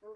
До